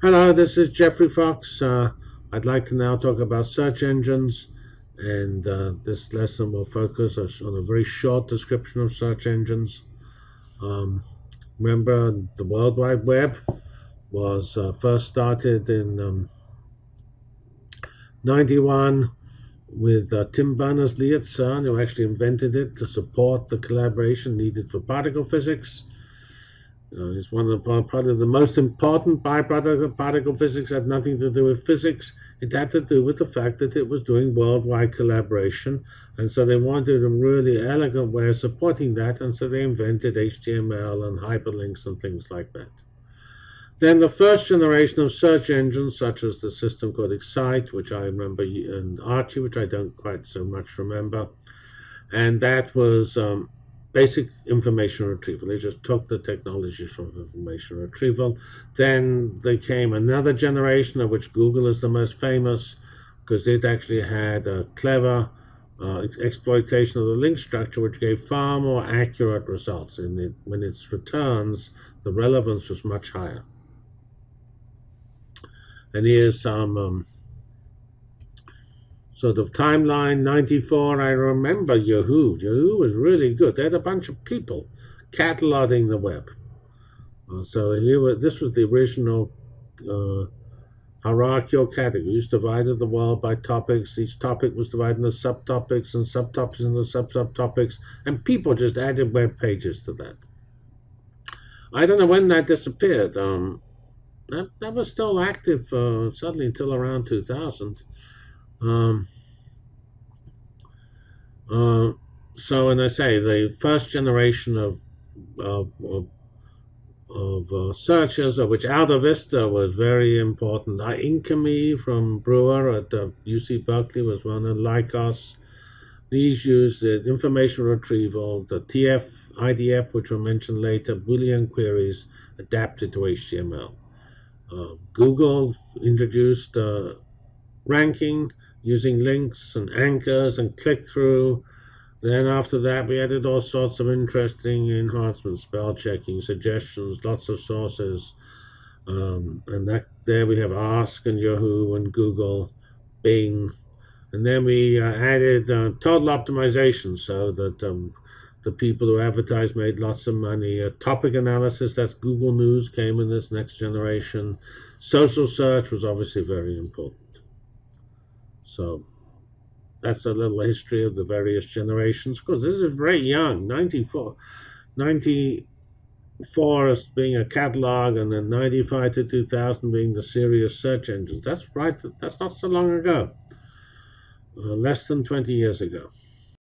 Hello, this is Geoffrey Fox. Uh, I'd like to now talk about search engines, and uh, this lesson will focus on a very short description of search engines. Um, remember, the World Wide Web was uh, first started in um, 91 with uh, Tim Berners-Lee at CERN, who actually invented it to support the collaboration needed for particle physics. Uh, it's one of the, probably the most important byproduct of particle physics. Had nothing to do with physics. It had to do with the fact that it was doing worldwide collaboration, and so they wanted a really elegant way of supporting that, and so they invented HTML and hyperlinks and things like that. Then the first generation of search engines, such as the system called Excite, which I remember, and Archie, which I don't quite so much remember, and that was um, basic information retrieval. They just took the technologies from information retrieval. Then there came another generation of which Google is the most famous because it actually had a clever uh, exploitation of the link structure, which gave far more accurate results. In it, when its returns, the relevance was much higher. And here's some um, so the timeline 94, I remember Yahoo. Yahoo was really good. They had a bunch of people cataloging the web. Uh, so here, this was the original uh, hierarchical categories, divided the world by topics. Each topic was divided into subtopics and subtopics into sub-subtopics, and people just added web pages to that. I don't know when that disappeared. Um, that, that was still active uh, suddenly until around 2000. Um, uh, so, and I say the first generation of of, of, of uh, searches, of which AltaVista was very important. Uh, Inktomi from Brewer at uh, UC Berkeley was one, and Lycos. These used the information retrieval, the TF, IDF, which were mentioned later, Boolean queries adapted to HTML. Uh, Google introduced uh, ranking using links and anchors and click through. Then after that, we added all sorts of interesting enhancements, spell checking, suggestions, lots of sources. Um, and that there we have Ask and Yahoo and Google, Bing. And then we uh, added uh, total optimization so that um, the people who advertised made lots of money. Topic analysis, that's Google News, came in this next generation. Social search was obviously very important. So that's a little history of the various generations. Because this is very young, 94, 94 as being a catalog, and then 95 to 2000 being the serious search engines. That's right. That's not so long ago. Uh, less than 20 years ago.